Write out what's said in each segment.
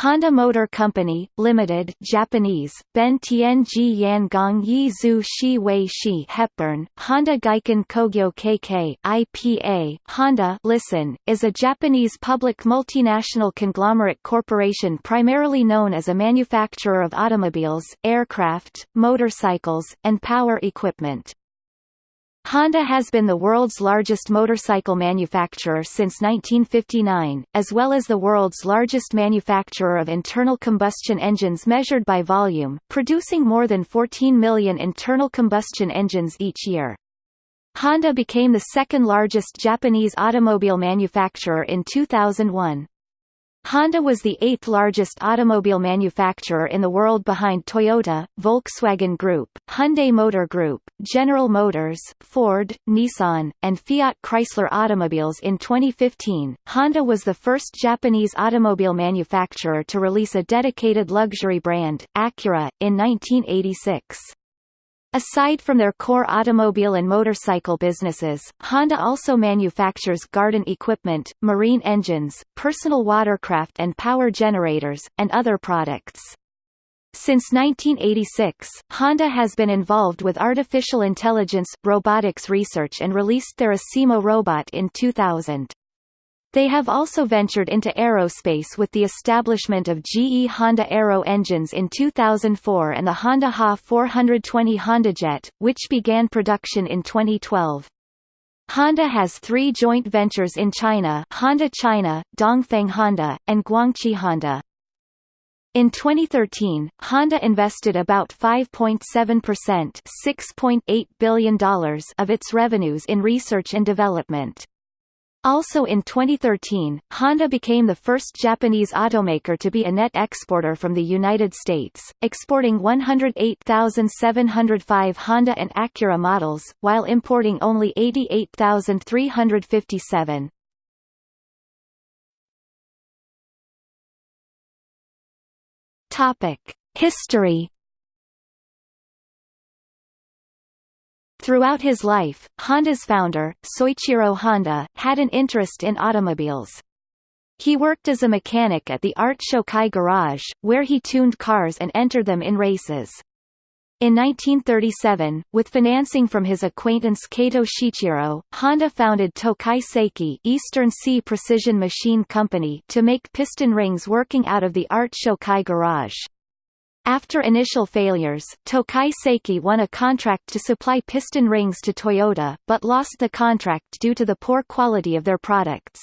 Honda Motor Company, Limited Japanese, Ben Tianji Yangang Yi Zhu Shi Wei Shi Hepburn, Honda Giken Kogyo KK IPA, Honda Listen, is a Japanese public multinational conglomerate corporation primarily known as a manufacturer of automobiles, aircraft, motorcycles, and power equipment. Honda has been the world's largest motorcycle manufacturer since 1959, as well as the world's largest manufacturer of internal combustion engines measured by volume, producing more than 14 million internal combustion engines each year. Honda became the second largest Japanese automobile manufacturer in 2001. Honda was the eighth largest automobile manufacturer in the world behind Toyota, Volkswagen Group, Hyundai Motor Group, General Motors, Ford, Nissan, and Fiat Chrysler automobiles in 2015. Honda was the first Japanese automobile manufacturer to release a dedicated luxury brand, Acura, in 1986. Aside from their core automobile and motorcycle businesses, Honda also manufactures garden equipment, marine engines, personal watercraft and power generators, and other products. Since 1986, Honda has been involved with artificial intelligence, robotics research and released their Asimo robot in 2000. They have also ventured into aerospace with the establishment of GE Honda Aero engines in 2004 and the Honda HA 420 HondaJet, which began production in 2012. Honda has three joint ventures in China Honda China, Dongfeng Honda, and Guangqi Honda. In 2013, Honda invested about 5.7% $6.8 billion of its revenues in research and development. Also in 2013, Honda became the first Japanese automaker to be a net exporter from the United States, exporting 108,705 Honda and Acura models, while importing only 88,357. History Throughout his life, Honda's founder, Soichiro Honda, had an interest in automobiles. He worked as a mechanic at the Art Shokai Garage, where he tuned cars and entered them in races. In 1937, with financing from his acquaintance Kato Shichiro, Honda founded Tokai Seiki Eastern Sea Precision Machine Company to make piston rings working out of the Art Shokai Garage. After initial failures, Tokai Seiki won a contract to supply piston rings to Toyota, but lost the contract due to the poor quality of their products.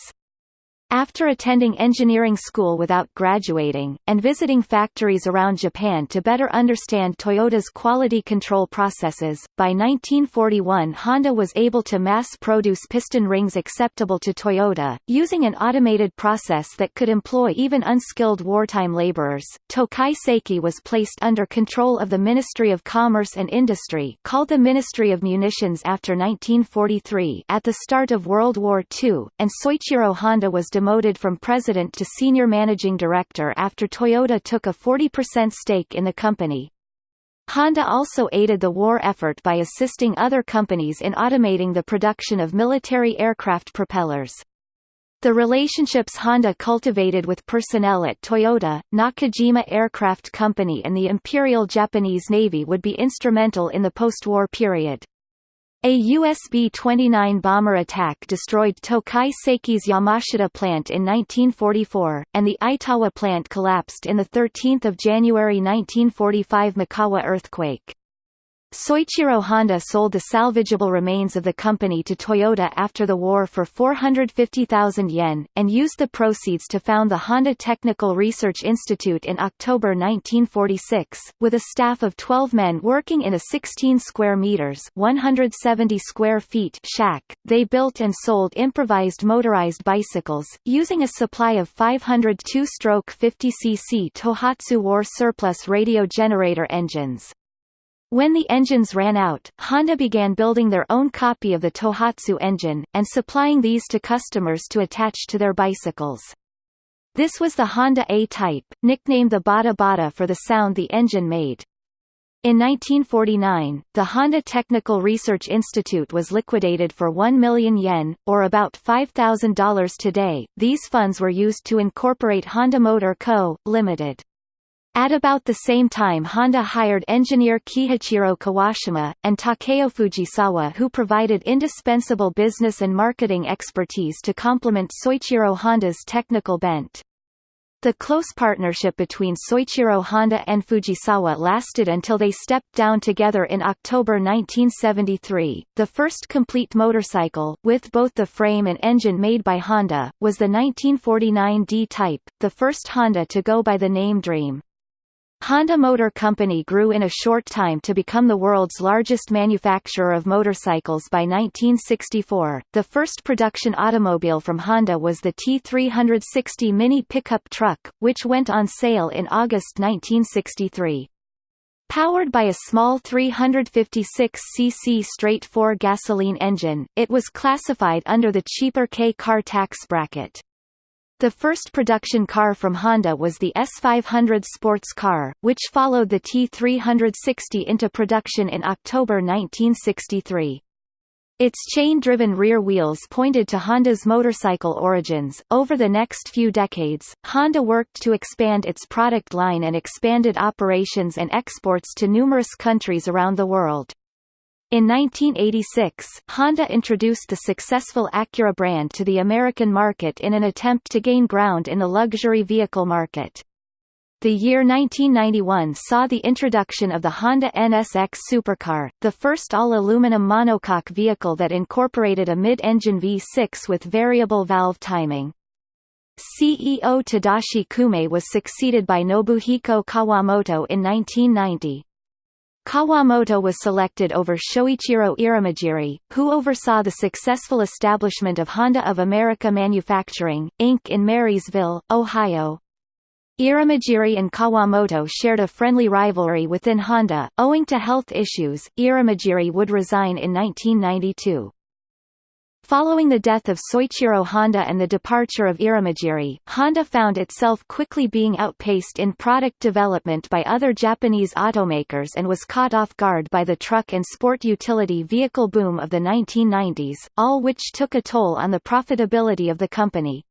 After attending engineering school without graduating, and visiting factories around Japan to better understand Toyota's quality control processes, by 1941 Honda was able to mass-produce piston rings acceptable to Toyota, using an automated process that could employ even unskilled wartime laborers. Tokai Seiki was placed under control of the Ministry of Commerce and Industry called the Ministry of Munitions after 1943 at the start of World War II, and Soichiro Honda was demoted from president to senior managing director after Toyota took a 40% stake in the company. Honda also aided the war effort by assisting other companies in automating the production of military aircraft propellers. The relationships Honda cultivated with personnel at Toyota, Nakajima Aircraft Company and the Imperial Japanese Navy would be instrumental in the post-war period. A US B-29 bomber attack destroyed Tokai Seiki's Yamashita plant in 1944, and the Itawa plant collapsed in the 13 January 1945 Mikawa earthquake. Soichiro Honda sold the salvageable remains of the company to Toyota after the war for 450,000 yen, and used the proceeds to found the Honda Technical Research Institute in October 1946, with a staff of 12 men working in a 16 square meters 170 square feet shack. They built and sold improvised motorized bicycles, using a supply of 500 two-stroke 50 cc Tohatsu war surplus radio generator engines. When the engines ran out, Honda began building their own copy of the Tohatsu engine, and supplying these to customers to attach to their bicycles. This was the Honda A-Type, nicknamed the Bata Bata for the sound the engine made. In 1949, the Honda Technical Research Institute was liquidated for 1 million yen, or about $5,000 today. These funds were used to incorporate Honda Motor Co., Ltd. At about the same time Honda hired engineer Kiichiro Kawashima, and Takeo Fujisawa who provided indispensable business and marketing expertise to complement Soichiro Honda's technical bent. The close partnership between Soichiro Honda and Fujisawa lasted until they stepped down together in October 1973. The first complete motorcycle, with both the frame and engine made by Honda, was the 1949 D-Type, the first Honda to go by the name Dream. Honda Motor Company grew in a short time to become the world's largest manufacturer of motorcycles by 1964. The first production automobile from Honda was the T360 Mini pickup truck, which went on sale in August 1963. Powered by a small 356cc straight-four gasoline engine, it was classified under the cheaper K-car tax bracket. The first production car from Honda was the S500 sports car, which followed the T360 into production in October 1963. Its chain-driven rear wheels pointed to Honda's motorcycle origins. Over the next few decades, Honda worked to expand its product line and expanded operations and exports to numerous countries around the world. In 1986, Honda introduced the successful Acura brand to the American market in an attempt to gain ground in the luxury vehicle market. The year 1991 saw the introduction of the Honda NSX supercar, the first all-aluminum monocoque vehicle that incorporated a mid-engine V6 with variable valve timing. CEO Tadashi Kume was succeeded by Nobuhiko Kawamoto in 1990. Kawamoto was selected over Shoichiro Irimajiri, who oversaw the successful establishment of Honda of America Manufacturing, Inc. in Marysville, Ohio. Irimajiri and Kawamoto shared a friendly rivalry within Honda. Owing to health issues, Irimajiri would resign in 1992. Following the death of Soichiro Honda and the departure of Irimajiri, Honda found itself quickly being outpaced in product development by other Japanese automakers and was caught off guard by the truck and sport utility vehicle boom of the 1990s, all which took a toll on the profitability of the company.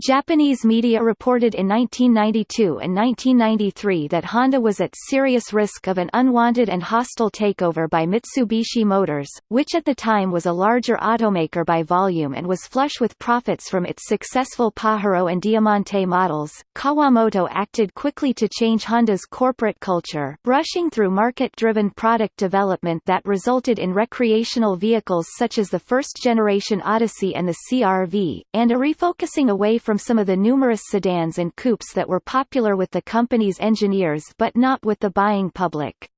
Japanese media reported in 1992 and 1993 that Honda was at serious risk of an unwanted and hostile takeover by Mitsubishi Motors, which at the time was a larger automaker by volume and was flush with profits from its successful Pajero and Diamante models. Kawamoto acted quickly to change Honda's corporate culture, rushing through market-driven product development that resulted in recreational vehicles such as the first-generation Odyssey and the CR-V, and a refocusing away from from some of the numerous sedans and coupes that were popular with the company's engineers but not with the buying public.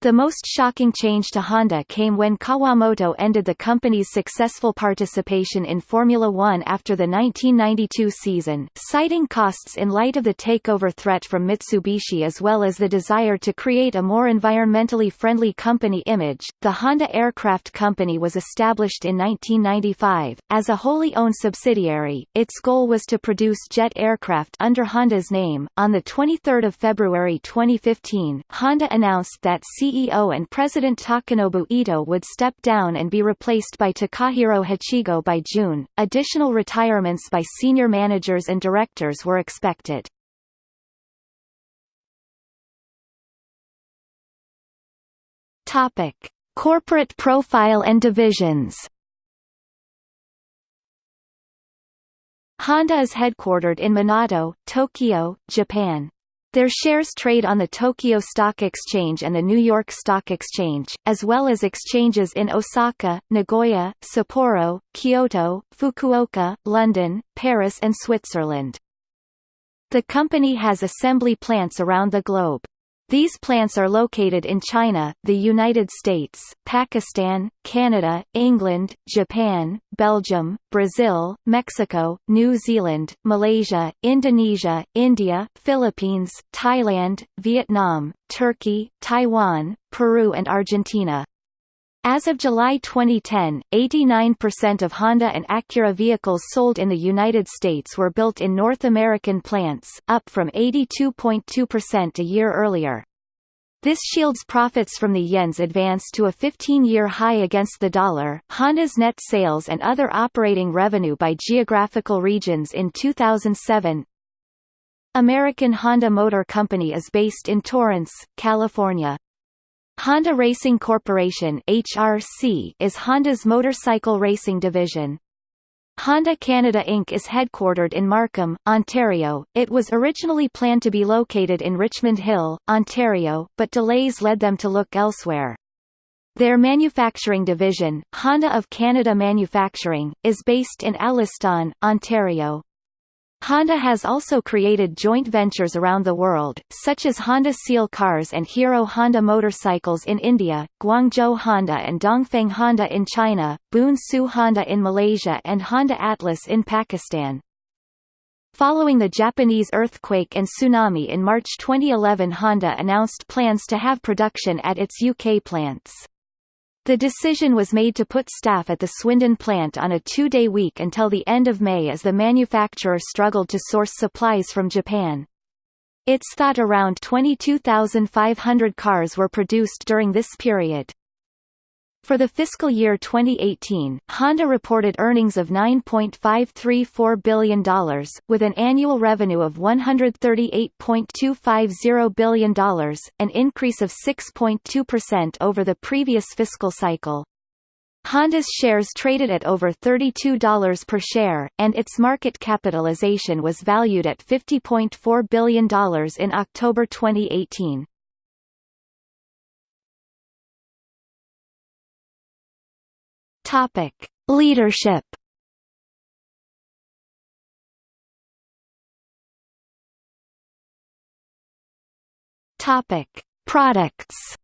The most shocking change to Honda came when Kawamoto ended the company's successful participation in Formula One after the 1992 season, citing costs in light of the takeover threat from Mitsubishi as well as the desire to create a more environmentally friendly company image. The Honda Aircraft Company was established in 1995. As a wholly owned subsidiary, its goal was to produce jet aircraft under Honda's name. On the 23rd of February 2015, Honda announced that C CEO and President Takanobu Ito would step down and be replaced by Takahiro Hachigo by June. Additional retirements by senior managers and directors were expected. Topic: Corporate profile and divisions. Honda is headquartered in Minato, Tokyo, Japan. Their shares trade on the Tokyo Stock Exchange and the New York Stock Exchange, as well as exchanges in Osaka, Nagoya, Sapporo, Kyoto, Fukuoka, London, Paris and Switzerland. The company has assembly plants around the globe. These plants are located in China, the United States, Pakistan, Canada, England, Japan, Belgium, Brazil, Mexico, New Zealand, Malaysia, Indonesia, India, Philippines, Thailand, Vietnam, Turkey, Taiwan, Peru and Argentina. As of July 2010, 89% of Honda and Acura vehicles sold in the United States were built in North American plants, up from 82.2% a year earlier. This shields profits from the yen's advance to a 15-year high against the dollar. Honda's net sales and other operating revenue by geographical regions in 2007. American Honda Motor Company is based in Torrance, California. Honda Racing Corporation (HRC) is Honda's motorcycle racing division. Honda Canada Inc. is headquartered in Markham, Ontario. It was originally planned to be located in Richmond Hill, Ontario, but delays led them to look elsewhere. Their manufacturing division, Honda of Canada Manufacturing, is based in Alliston, Ontario. Honda has also created joint ventures around the world, such as Honda Siel Cars and Hero Honda Motorcycles in India, Guangzhou Honda and Dongfeng Honda in China, Boon Siew Honda in Malaysia and Honda Atlas in Pakistan. Following the Japanese earthquake and tsunami in March 2011 Honda announced plans to have production at its UK plants. The decision was made to put staff at the Swindon plant on a two-day week until the end of May as the manufacturer struggled to source supplies from Japan. It's thought around 22,500 cars were produced during this period. For the fiscal year 2018, Honda reported earnings of $9.534 billion, with an annual revenue of $138.250 billion, an increase of 6.2% over the previous fiscal cycle. Honda's shares traded at over $32 per share, and its market capitalization was valued at $50.4 billion in October 2018. Topic: Leadership. Topic: Products.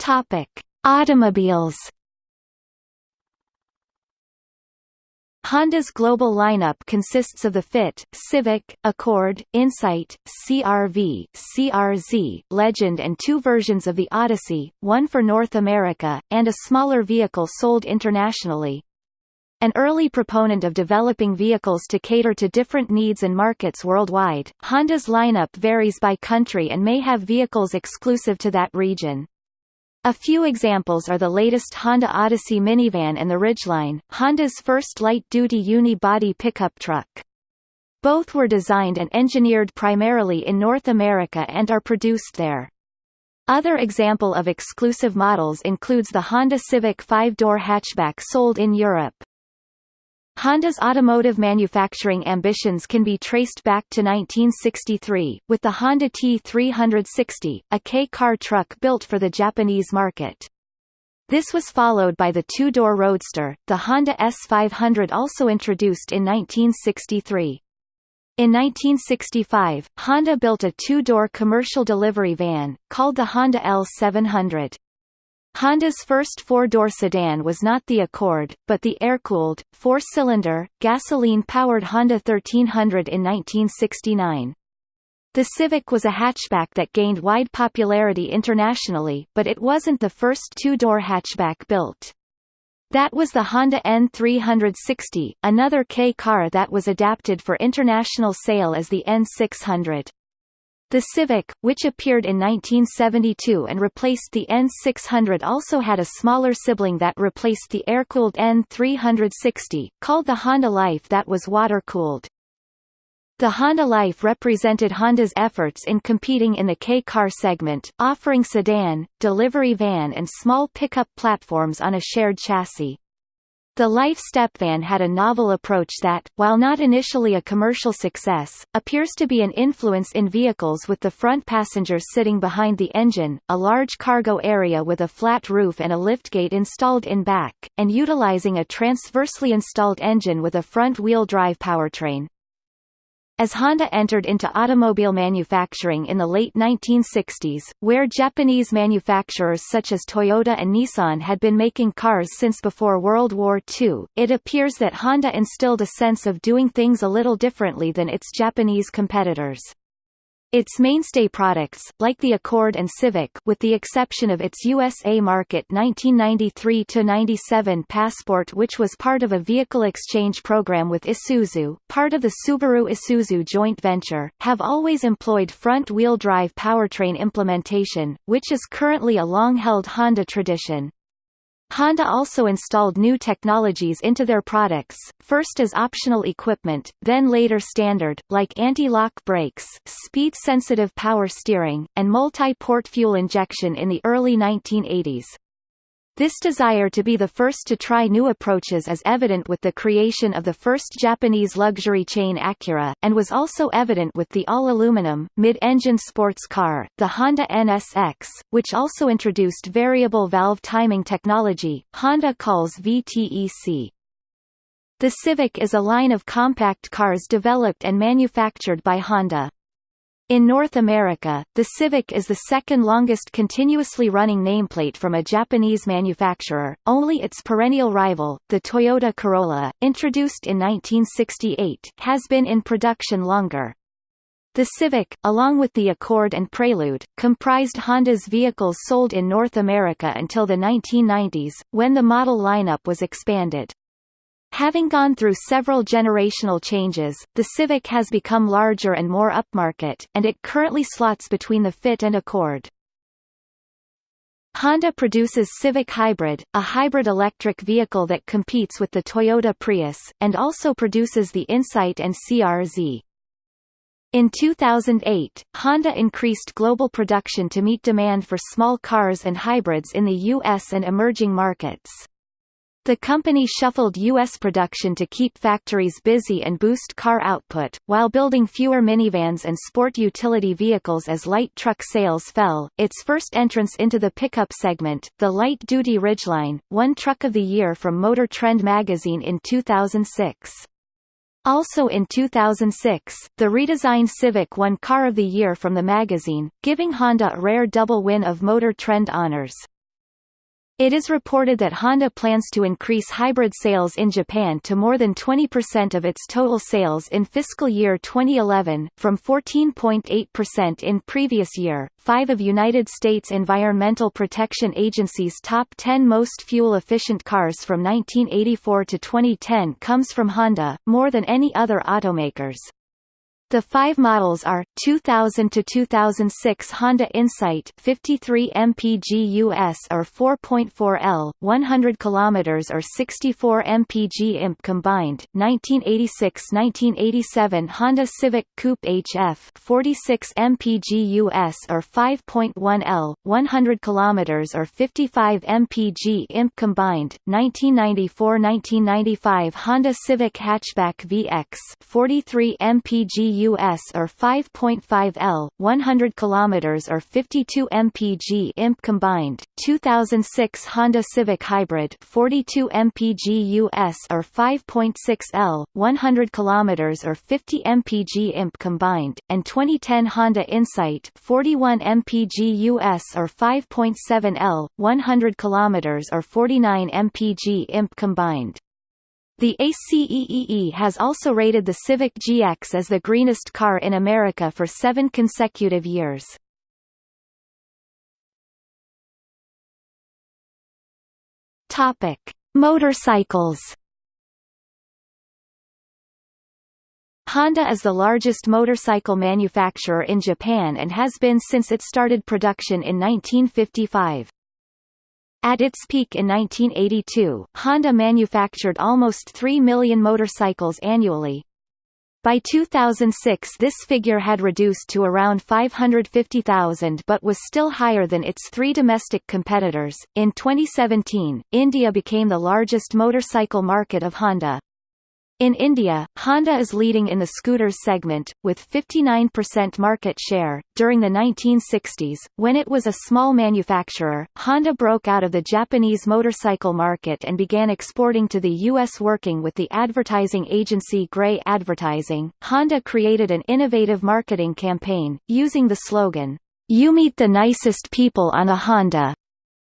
Topic: Automobiles. Honda's global lineup consists of the Fit, Civic, Accord, Insight, CR-V, CR-Z, Legend and two versions of the Odyssey, one for North America, and a smaller vehicle sold internationally. An early proponent of developing vehicles to cater to different needs and markets worldwide, Honda's lineup varies by country and may have vehicles exclusive to that region. A few examples are the latest Honda Odyssey minivan and the Ridgeline, Honda's first light-duty uni-body pickup truck. Both were designed and engineered primarily in North America and are produced there. Other example of exclusive models includes the Honda Civic five-door hatchback sold in Europe. Honda's automotive manufacturing ambitions can be traced back to 1963, with the Honda T360, a K-car truck built for the Japanese market. This was followed by the two-door Roadster, the Honda S500 also introduced in 1963. In 1965, Honda built a two-door commercial delivery van, called the Honda L700. Honda's first four-door sedan was not the Accord, but the air-cooled, four-cylinder, gasoline-powered Honda 1300 in 1969. The Civic was a hatchback that gained wide popularity internationally, but it wasn't the first two-door hatchback built. That was the Honda N360, another K car that was adapted for international sale as the N600. The Civic, which appeared in 1972 and replaced the N600 also had a smaller sibling that replaced the air-cooled N360, called the Honda Life that was water-cooled. The Honda Life represented Honda's efforts in competing in the K-car segment, offering sedan, delivery van and small pickup platforms on a shared chassis. The Life stepvan had a novel approach that, while not initially a commercial success, appears to be an influence in vehicles with the front passenger sitting behind the engine, a large cargo area with a flat roof and a liftgate installed in back, and utilizing a transversely installed engine with a front-wheel drive powertrain. As Honda entered into automobile manufacturing in the late 1960s, where Japanese manufacturers such as Toyota and Nissan had been making cars since before World War II, it appears that Honda instilled a sense of doing things a little differently than its Japanese competitors. Its mainstay products, like the Accord and Civic with the exception of its USA market 1993-97 Passport which was part of a vehicle exchange program with Isuzu, part of the Subaru-Isuzu joint venture, have always employed front-wheel drive powertrain implementation, which is currently a long-held Honda tradition. Honda also installed new technologies into their products, first as optional equipment, then later standard, like anti-lock brakes, speed-sensitive power steering, and multi-port fuel injection in the early 1980s. This desire to be the first to try new approaches is evident with the creation of the first Japanese luxury chain Acura, and was also evident with the all-aluminum, mid-engine sports car, the Honda NSX, which also introduced variable valve timing technology, Honda calls VTEC. The Civic is a line of compact cars developed and manufactured by Honda. In North America, the Civic is the second longest continuously running nameplate from a Japanese manufacturer, only its perennial rival, the Toyota Corolla, introduced in 1968, has been in production longer. The Civic, along with the Accord and Prelude, comprised Honda's vehicles sold in North America until the 1990s, when the model lineup was expanded. Having gone through several generational changes, the Civic has become larger and more upmarket, and it currently slots between the Fit and Accord. Honda produces Civic Hybrid, a hybrid electric vehicle that competes with the Toyota Prius, and also produces the Insight and CR-Z. In 2008, Honda increased global production to meet demand for small cars and hybrids in the U.S. and emerging markets. The company shuffled U.S. production to keep factories busy and boost car output, while building fewer minivans and sport utility vehicles as light truck sales fell. Its first entrance into the pickup segment, the light-duty Ridgeline, won Truck of the Year from Motor Trend magazine in 2006. Also in 2006, the redesigned Civic won Car of the Year from the magazine, giving Honda a rare double win of Motor Trend honors. It is reported that Honda plans to increase hybrid sales in Japan to more than 20% of its total sales in fiscal year 2011, from 14.8% in previous year. Five of United States Environmental Protection Agency's top 10 most fuel-efficient cars from 1984 to 2010 comes from Honda, more than any other automakers. The five models are 2000 to 2006 Honda Insight 53 mpg US or 4.4 L 100 km or 64 mpg imp combined 1986-1987 Honda Civic Coupe HF 46 mpg US or 5.1 L 100 km or 55 mpg imp combined 1994-1995 Honda Civic Hatchback VX 43 mpg US or 5.5 L, 100 km or 52 mpg imp combined. 2006 Honda Civic Hybrid 42 mpg US or 5.6 L, 100 km or 50 mpg imp combined, and 2010 Honda Insight 41 mpg US or 5.7 L, 100 km or 49 mpg imp combined. The ACEEE has also rated the Civic GX as the greenest car in America for seven consecutive years. Topic: Motorcycles. Honda is the largest motorcycle manufacturer in Japan and has been since it started production in 1955. At its peak in 1982, Honda manufactured almost 3 million motorcycles annually. By 2006 this figure had reduced to around 550,000 but was still higher than its three domestic competitors. In 2017, India became the largest motorcycle market of Honda. In India, Honda is leading in the scooters segment, with 59% market share. During the 1960s, when it was a small manufacturer, Honda broke out of the Japanese motorcycle market and began exporting to the U.S. Working with the advertising agency Grey Advertising, Honda created an innovative marketing campaign, using the slogan, You meet the nicest people on a Honda.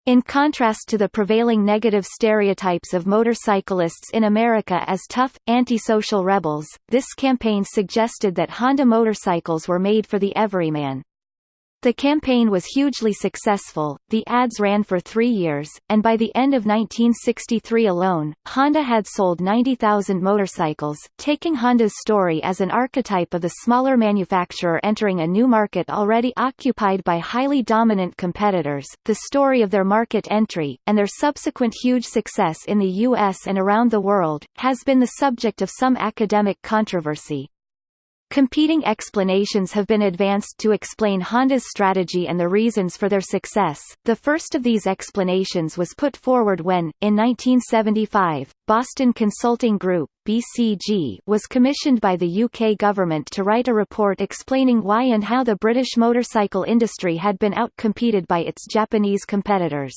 In contrast to the prevailing negative stereotypes of motorcyclists in America as tough, antisocial rebels, this campaign suggested that Honda motorcycles were made for the everyman. The campaign was hugely successful, the ads ran for three years, and by the end of 1963 alone, Honda had sold 90,000 motorcycles, taking Honda's story as an archetype of the smaller manufacturer entering a new market already occupied by highly dominant competitors, the story of their market entry, and their subsequent huge success in the U.S. and around the world, has been the subject of some academic controversy. Competing explanations have been advanced to explain Honda's strategy and the reasons for their success. The first of these explanations was put forward when, in 1975, Boston Consulting Group (BCG) was commissioned by the UK government to write a report explaining why and how the British motorcycle industry had been outcompeted by its Japanese competitors.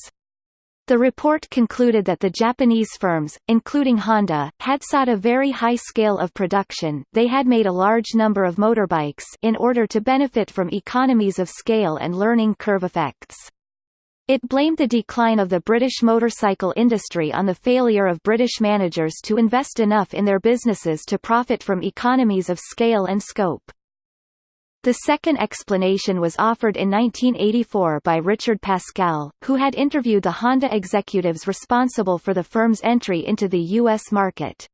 The report concluded that the Japanese firms, including Honda, had sought a very high scale of production they had made a large number of motorbikes in order to benefit from economies of scale and learning curve effects. It blamed the decline of the British motorcycle industry on the failure of British managers to invest enough in their businesses to profit from economies of scale and scope. The second explanation was offered in 1984 by Richard Pascale, who had interviewed the Honda executives responsible for the firm's entry into the U.S. market.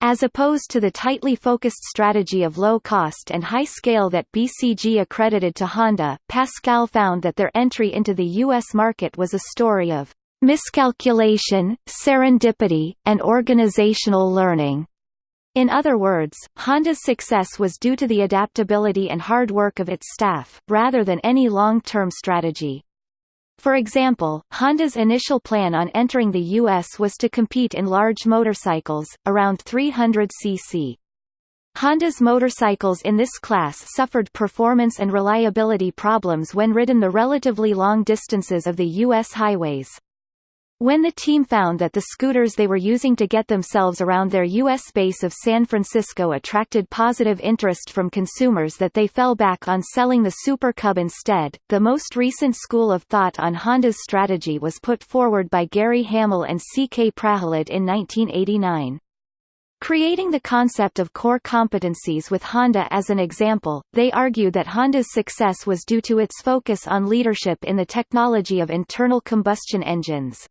As opposed to the tightly focused strategy of low cost and high scale that BCG accredited to Honda, Pascale found that their entry into the U.S. market was a story of miscalculation, serendipity, and organizational learning. In other words, Honda's success was due to the adaptability and hard work of its staff, rather than any long-term strategy. For example, Honda's initial plan on entering the U.S. was to compete in large motorcycles, around 300 cc. Honda's motorcycles in this class suffered performance and reliability problems when ridden the relatively long distances of the U.S. highways. When the team found that the scooters they were using to get themselves around their U.S. base of San Francisco attracted positive interest from consumers that they fell back on selling the Super Cub instead. The most recent school of thought on Honda's strategy was put forward by Gary Hamel and C.K. Prahalad in 1989. Creating the concept of core competencies with Honda as an example, they argue that Honda's success was due to its focus on leadership in the technology of internal combustion engines.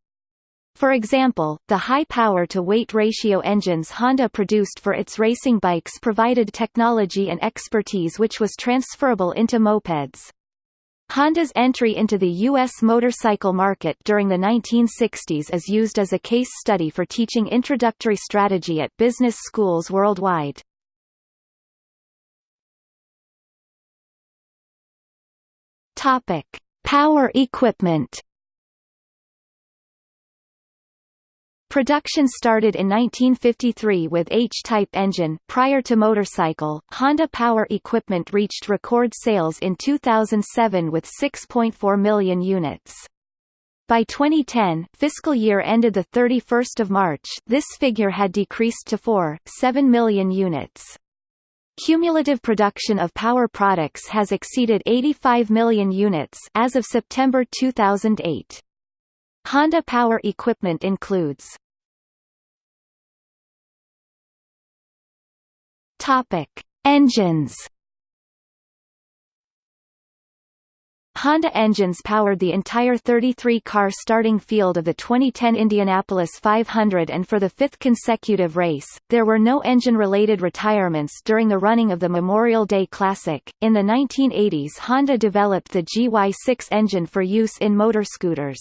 For example, the high power-to-weight ratio engines Honda produced for its racing bikes provided technology and expertise which was transferable into mopeds. Honda's entry into the U.S. motorcycle market during the 1960s is used as a case study for teaching introductory strategy at business schools worldwide. Power equipment Production started in 1953 with H-type engine. Prior to motorcycle, Honda Power equipment reached record sales in 2007 with 6.4 million units. By 2010, fiscal year ended the 31st of March. This figure had decreased to 4.7 million units. Cumulative production of power products has exceeded 85 million units as of September 2008. Honda power equipment includes Topic: Engines. Honda engines powered the entire 33-car starting field of the 2010 Indianapolis 500 and for the fifth consecutive race, there were no engine-related retirements during the running of the Memorial Day Classic. In the 1980s Honda developed the GY6 engine for use in motorscooters.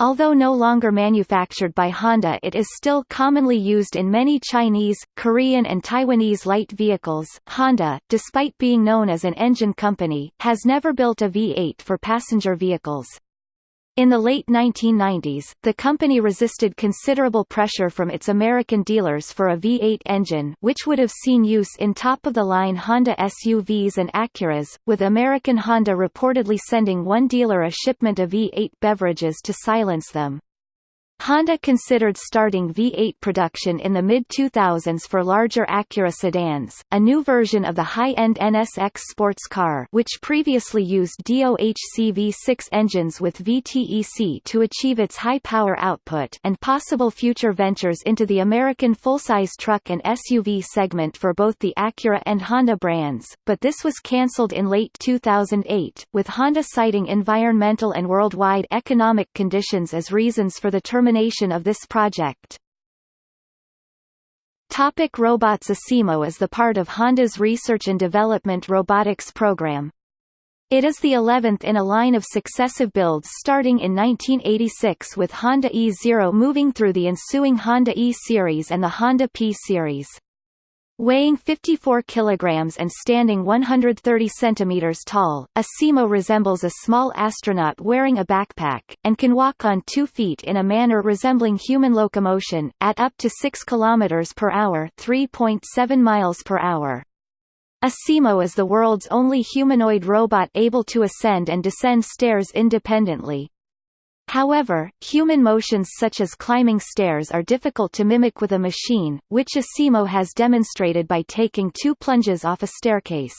Although no longer manufactured by Honda it is still commonly used in many Chinese, Korean and Taiwanese light vehicles. Honda, despite being known as an engine company, has never built a V8 for passenger vehicles. In the late 1990s, the company resisted considerable pressure from its American dealers for a V8 engine which would have seen use in top-of-the-line Honda SUVs and Acuras, with American Honda reportedly sending one dealer a shipment of V8 beverages to silence them. Honda considered starting V8 production in the mid-2000s for larger Acura sedans, a new version of the high-end NSX sports car which previously used DOHC V6 engines with VTEC to achieve its high power output and possible future ventures into the American full-size truck and SUV segment for both the Acura and Honda brands, but this was cancelled in late 2008, with Honda citing environmental and worldwide economic conditions as reasons for the termination termination of this project. Topic robots Asimo is the part of Honda's research and development robotics program. It is the 11th in a line of successive builds starting in 1986 with Honda E0 moving through the ensuing Honda E-Series and the Honda P-Series. Weighing 54 kilograms and standing 130 centimeters tall, a Asimo resembles a small astronaut wearing a backpack, and can walk on two feet in a manner resembling human locomotion, at up to 6 kilometers per hour 3.7 miles per hour. Asimo is the world's only humanoid robot able to ascend and descend stairs independently. However, human motions such as climbing stairs are difficult to mimic with a machine, which Asimo has demonstrated by taking two plunges off a staircase.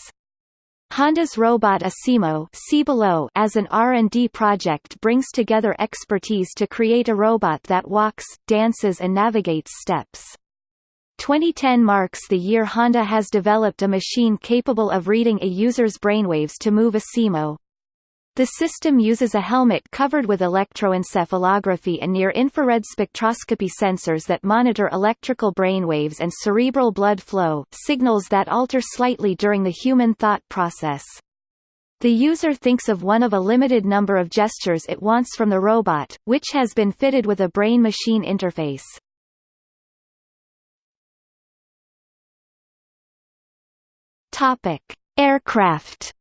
Honda's robot Asimo see below as an R&D project brings together expertise to create a robot that walks, dances and navigates steps. 2010 marks the year Honda has developed a machine capable of reading a user's brainwaves to move Asimo. The system uses a helmet covered with electroencephalography and near-infrared spectroscopy sensors that monitor electrical brainwaves and cerebral blood flow signals that alter slightly during the human thought process. The user thinks of one of a limited number of gestures it wants from the robot, which has been fitted with a brain-machine interface. Aircraft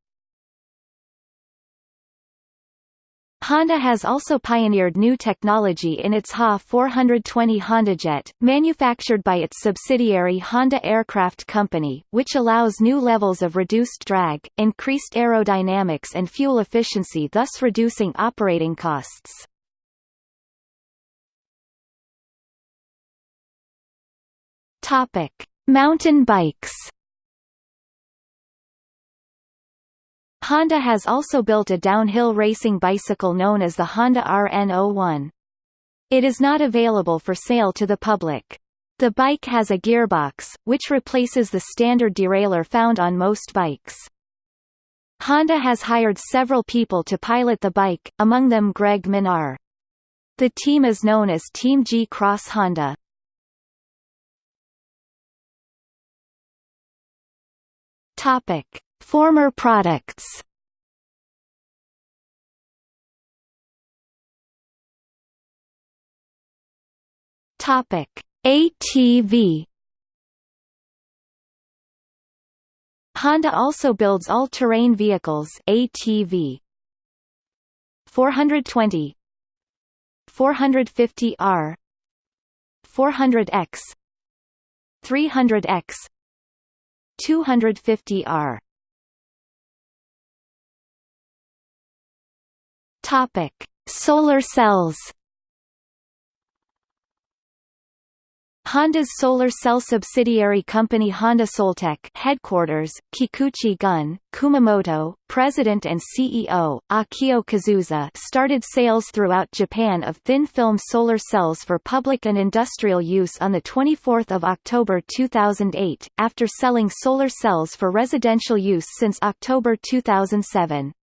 Honda has also pioneered new technology in its HA420 HondaJet, manufactured by its subsidiary Honda Aircraft Company, which allows new levels of reduced drag, increased aerodynamics and fuel efficiency thus reducing operating costs. Mountain bikes Honda has also built a downhill racing bicycle known as the Honda RN01. It is not available for sale to the public. The bike has a gearbox, which replaces the standard derailleur found on most bikes. Honda has hired several people to pilot the bike, among them Greg Minnaar. The team is known as Team G Cross Honda. Topic: Former products. Topic: ATV. Honda also builds all-terrain vehicles ATV. 420 450R 400X 300X 250R Topic: Solar cells. Honda's solar cell subsidiary company Honda Soltech headquarters, Kikuchi-gun, Kumamoto, president and CEO, Akio Kazusa started sales throughout Japan of thin-film solar cells for public and industrial use on 24 October 2008, after selling solar cells for residential use since October 2007.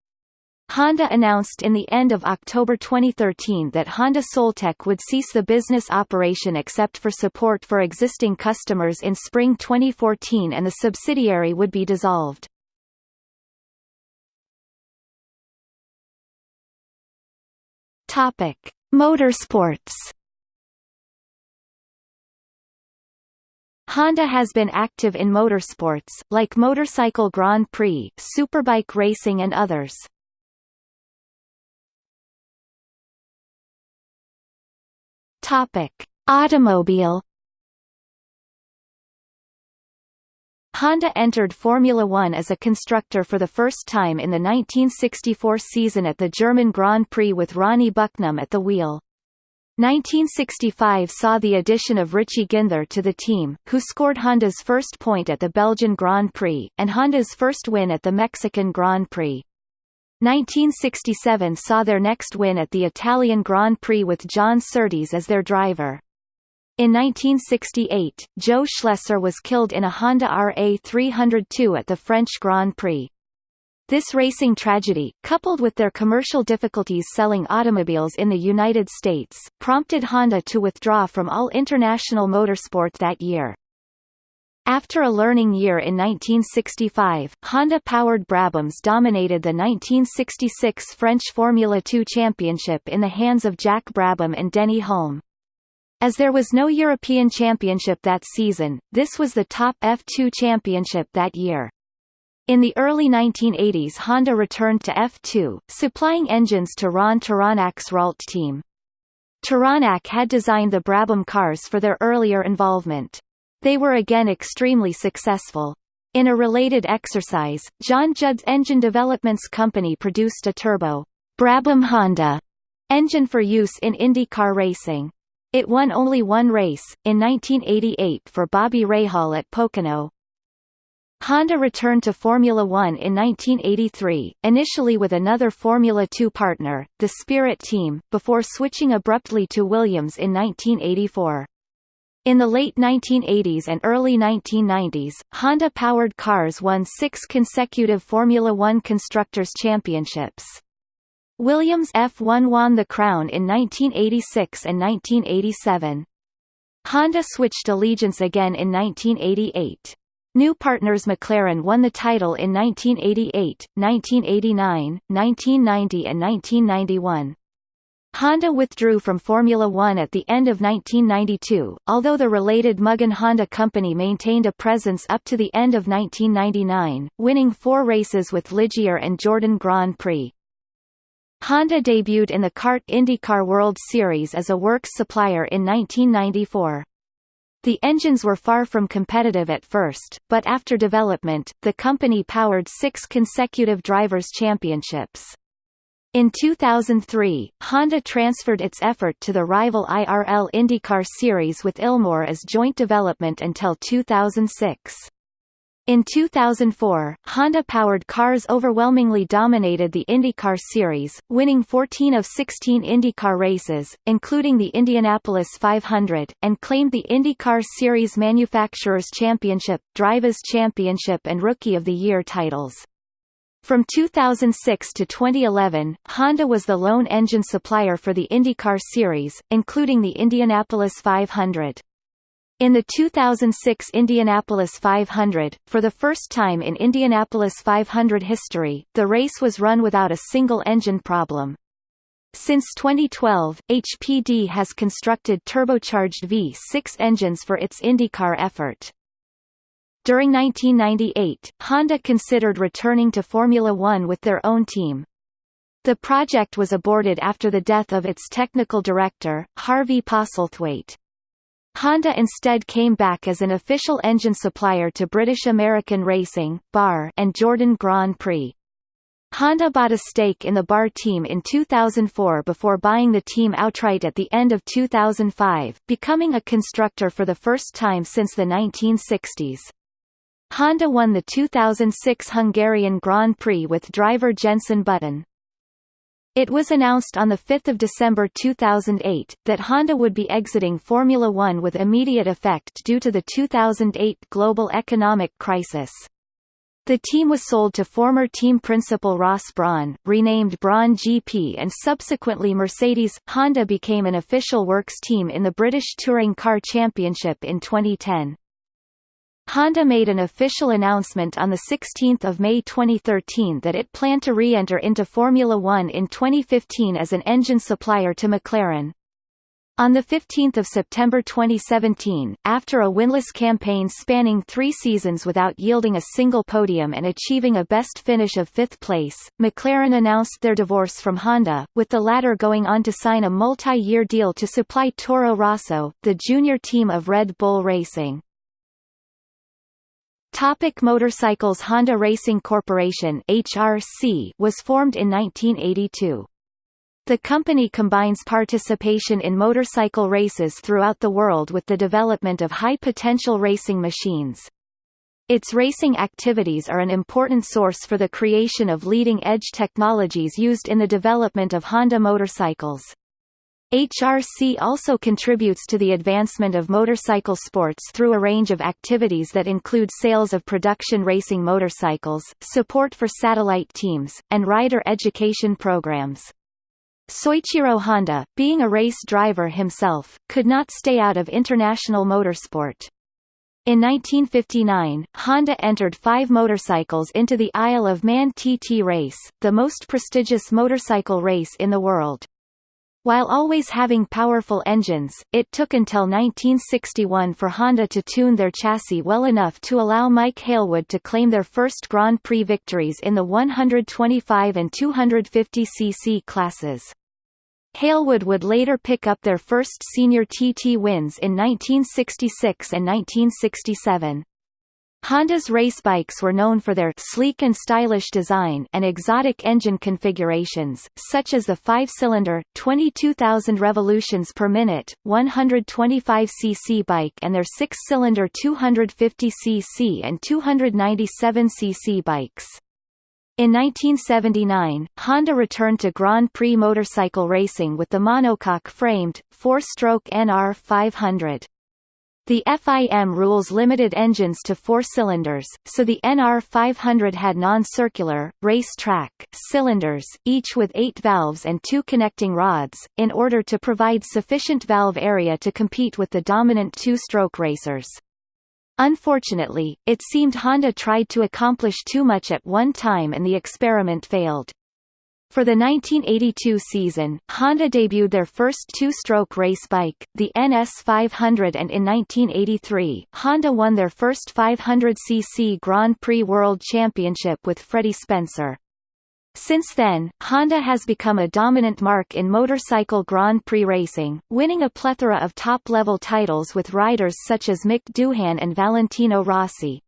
Honda announced in the end of October 2013 that Honda Soltech would cease the business operation except for support for existing customers in spring 2014 and the subsidiary would be dissolved. Topic: Motorsports. Honda has been active in motorsports, like motorcycle Grand Prix, superbike racing and others. Topic: Automobile Honda entered Formula One as a constructor for the first time in the 1964 season at the German Grand Prix with Ronnie Bucknum at the wheel. 1965 saw the addition of Richie Ginther to the team, who scored Honda's first point at the Belgian Grand Prix, and Honda's first win at the Mexican Grand Prix. 1967 saw their next win at the Italian Grand Prix with John Surtees as their driver. In 1968, Jo Schlesser was killed in a Honda RA302 at the French Grand Prix. This racing tragedy, coupled with their commercial difficulties selling automobiles in the United States, prompted Honda to withdraw from all international motorsport that year. After a learning year in 1965, Honda-powered Brabhams dominated the 1966 French Formula 2 championship in the hands of Jack Brabham and Denny Hulme. As there was no European championship that season, this was the top F2 championship that year. In the early 1980s Honda returned to F2, supplying engines to Ron Tauranac's Ralt team. Tauranac had designed the Brabham cars for their earlier involvement. They were again extremely successful. In a related exercise, John Judd's engine developments company produced a turbo Brabham Honda engine for use in IndyCar racing. It won only one race, in 1988 for Bobby Rahal at Pocono. Honda returned to Formula One in 1983, initially with another Formula Two partner, the Spirit Team, before switching abruptly to Williams in 1984. In the late 1980s and early 1990s, Honda-powered cars won six consecutive Formula One Constructors' Championships. Williams F1 won the crown in 1986 and 1987. Honda switched allegiance again in 1988. New partners McLaren won the title in 1988, 1989, 1990 and 1991. Honda withdrew from Formula One at the end of 1992, although the related Mugen Honda company maintained a presence up to the end of 1999, winning four races with Ligier and Jordan Grand Prix. Honda debuted in the CART IndyCar World Series as a works supplier in 1994. The engines were far from competitive at first, but after development, the company powered six consecutive Drivers' Championships. In 2003, Honda transferred its effort to the rival IRL IndyCar Series with Ilmor as joint development until 2006. In 2004, Honda-powered cars overwhelmingly dominated the IndyCar Series, winning 14 of 16 IndyCar races, including the Indianapolis 500, and claimed the IndyCar Series Manufacturers' Championship, Drivers' Championship and Rookie of the Year titles. From 2006 to 2011, Honda was the lone engine supplier for the IndyCar Series, including the Indianapolis 500. In the 2006 Indianapolis 500, for the first time in Indianapolis 500 history, the race was run without a single engine problem. Since 2012, HPD has constructed turbocharged V6 engines for its IndyCar effort. During 1998, Honda considered returning to Formula One with their own team. The project was aborted after the death of its technical director, Harvey Postlethwaite. Honda instead came back as an official engine supplier to British American Racing BAR and Jordan Grand Prix. Honda bought a stake in the BAR team in 2004 before buying the team outright at the end of 2005, becoming a constructor for the first time since the 1960s. Honda won the 2006 Hungarian Grand Prix with driver Jenson Button. It was announced on 5 December 2008, that Honda would be exiting Formula One with immediate effect due to the 2008 global economic crisis. The team was sold to former team principal Ross Brawn, renamed Brawn GP and subsequently Mercedes. Honda became an official works team in the British Touring Car Championship in 2010. Honda made an official announcement on 16 May 2013 that it planned to re-enter into Formula One in 2015 as an engine supplier to McLaren. On 15 September 2017, after a winless campaign spanning three seasons without yielding a single podium and achieving a best finish of fifth place, McLaren announced their divorce from Honda, with the latter going on to sign a multi-year deal to supply Toro Rosso, the junior team of Red Bull Racing. Topic motorcycles Honda Racing Corporation HRC was formed in 1982. The company combines participation in motorcycle races throughout the world with the development of high-potential racing machines. Its racing activities are an important source for the creation of leading-edge technologies used in the development of Honda motorcycles. HRC also contributes to the advancement of motorcycle sports through a range of activities that include sales of production racing motorcycles, support for satellite teams, and rider education programs. Soichiro Honda, being a race driver himself, could not stay out of international motorsport. In 1959, Honda entered five motorcycles into the Isle of Man TT race, the most prestigious motorcycle race in the world. While always having powerful engines, it took until 1961 for Honda to tune their chassis well enough to allow Mike Hailwood to claim their first Grand Prix victories in the 125 and 250 cc classes. Hailwood would later pick up their first senior TT wins in 1966 and 1967. Honda's race bikes were known for their sleek and stylish design and exotic engine configurations, such as the five-cylinder, 22,000 revolutions per minute, 125 cc bike and their six-cylinder 250 cc and 297 cc bikes. In 1979, Honda returned to Grand Prix motorcycle racing with the monocoque-framed, four-stroke NR 500. The FIM rules limited engines to four cylinders, so the NR 500 had non-circular, race-track, cylinders, each with eight valves and two connecting rods, in order to provide sufficient valve area to compete with the dominant two-stroke racers. Unfortunately, it seemed Honda tried to accomplish too much at one time and the experiment failed. For the 1982 season, Honda debuted their first two-stroke race bike, the NS500 and in 1983, Honda won their first 500cc Grand Prix World Championship with Freddie Spencer. Since then, Honda has become a dominant marque in motorcycle Grand Prix racing, winning a plethora of top-level titles with riders such as Mick Doohan and Valentino Rossi.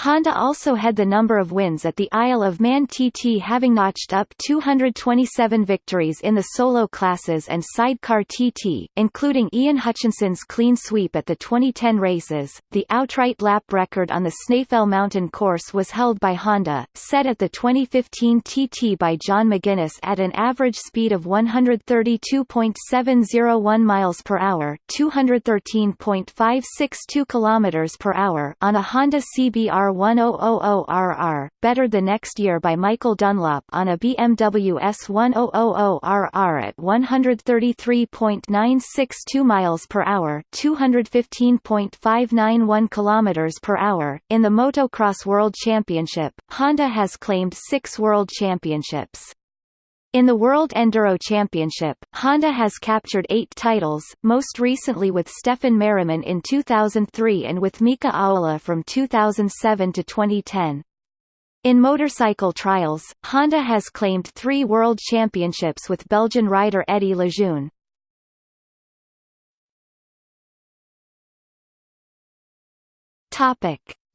Honda also had the number of wins at the Isle of Man TT having notched up 227 victories in the solo classes and sidecar TT, including Ian Hutchinson's clean sweep at the 2010 races. The outright lap record on the Snaefell Mountain course was held by Honda, set at the 2015 TT by John McGuinness at an average speed of 132.701 miles per hour, 213.562 kilometers per hour on a Honda CBR 1000RR, bettered the next year by Michael Dunlop on a BMW S1000RR at 133.962 miles per hour, 215.591 kilometers per hour. In the Motocross World Championship, Honda has claimed 6 world championships. In the World Enduro Championship, Honda has captured eight titles, most recently with Stefan Merriman in 2003 and with Mika Ahola from 2007 to 2010. In motorcycle trials, Honda has claimed three world championships with Belgian rider Eddy Lejeune.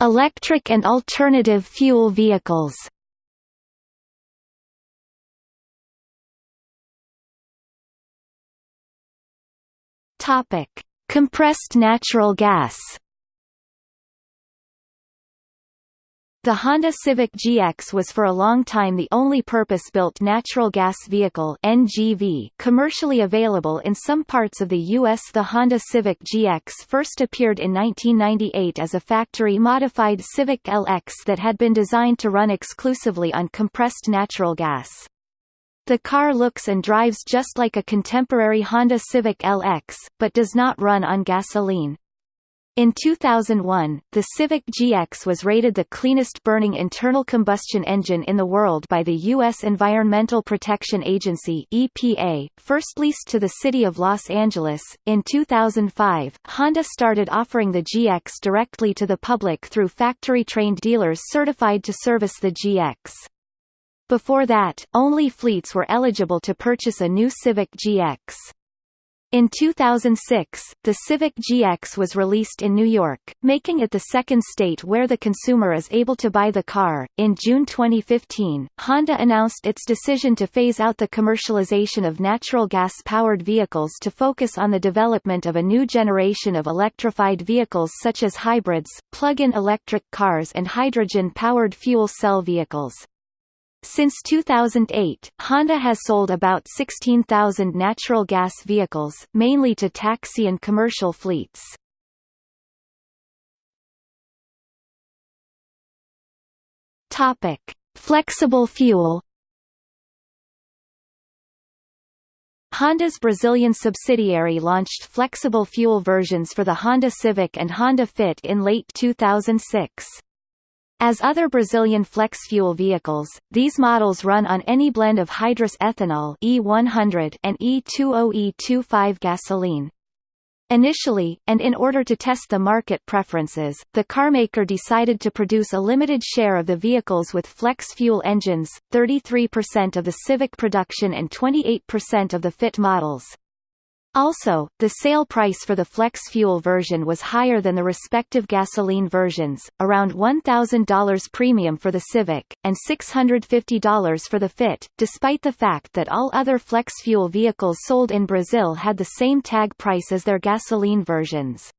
Electric and alternative fuel vehicles. Topic: Compressed natural gas. The Honda Civic GX was for a long time the only purpose-built natural gas vehicle NGV commercially available in some parts of the U.S. The Honda Civic GX first appeared in 1998 as a factory-modified Civic LX that had been designed to run exclusively on compressed natural gas. The car looks and drives just like a contemporary Honda Civic LX, but does not run on gasoline. In 2001, the Civic GX was rated the cleanest burning internal combustion engine in the world by the U.S. Environmental Protection Agency (EPA). First leased to the city of Los Angeles, in 2005, Honda started offering the GX directly to the public through factory-trained dealers certified to service the GX. Before that, only fleets were eligible to purchase a new Civic GX. In 2006, the Civic GX was released in New York, making it the second state where the consumer is able to buy the car. In June 2015, Honda announced its decision to phase out the commercialization of natural gas powered vehicles to focus on the development of a new generation of electrified vehicles such as hybrids, plug in electric cars, and hydrogen powered fuel cell vehicles. Since 2008, Honda has sold about 16,000 natural gas vehicles, mainly to taxi and commercial fleets. Topic: Flexible fuel. Honda's Brazilian subsidiary launched flexible fuel versions for the Honda Civic and Honda Fit in late 2006. As other Brazilian flex fuel vehicles, these models run on any blend of hydrous ethanol E100 and E20E25 gasoline. Initially, and in order to test the market preferences, the carmaker decided to produce a limited share of the vehicles with flex fuel engines, 33% of the Civic production and 28% of the Fit models. Also, the sale price for the flex fuel version was higher than the respective gasoline versions, around $1,000 premium for the Civic, and $650 for the Fit, despite the fact that all other flex fuel vehicles sold in Brazil had the same tag price as their gasoline versions.